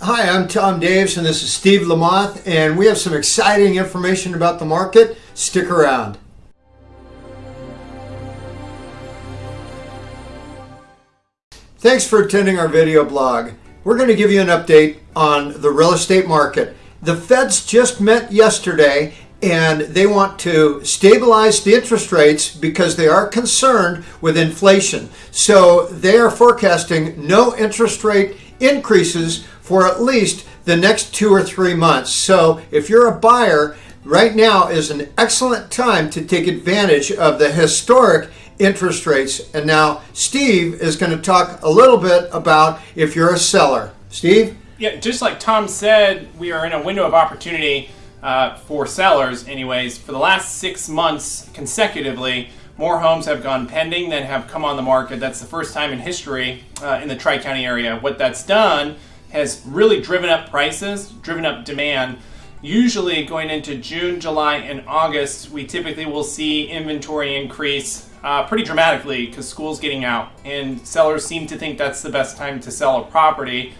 Hi, I'm Tom Daves and this is Steve Lamoth and we have some exciting information about the market. Stick around. Thanks for attending our video blog. We're going to give you an update on the real estate market. The Feds just met yesterday and they want to stabilize the interest rates because they are concerned with inflation. So they are forecasting no interest rate increases for at least the next two or three months. So if you're a buyer, right now is an excellent time to take advantage of the historic interest rates. And now Steve is going to talk a little bit about if you're a seller. Steve? Yeah, just like Tom said, we are in a window of opportunity uh, for sellers, anyways. For the last six months consecutively, more homes have gone pending than have come on the market. That's the first time in history uh, in the Tri County area. What that's done has really driven up prices, driven up demand. Usually, going into June, July, and August, we typically will see inventory increase uh, pretty dramatically because school's getting out, and sellers seem to think that's the best time to sell a property.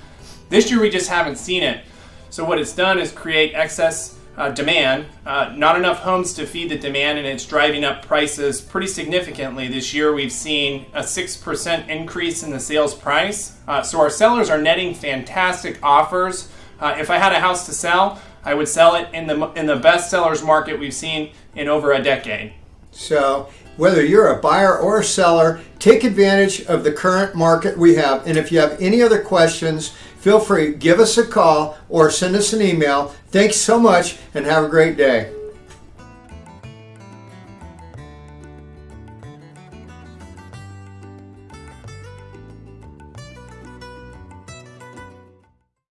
This year, we just haven't seen it. So, what it's done is create excess uh, demand, uh, not enough homes to feed the demand, and it's driving up prices pretty significantly. This year, we've seen a 6% increase in the sales price. Uh, so, our sellers are netting fantastic offers. Uh, if I had a house to sell, I would sell it in the, in the best sellers market we've seen in over a decade. So, whether you're a buyer or a seller, take advantage of the current market we have. And if you have any other questions, feel free, give us a call or send us an email. Thanks so much and have a great day.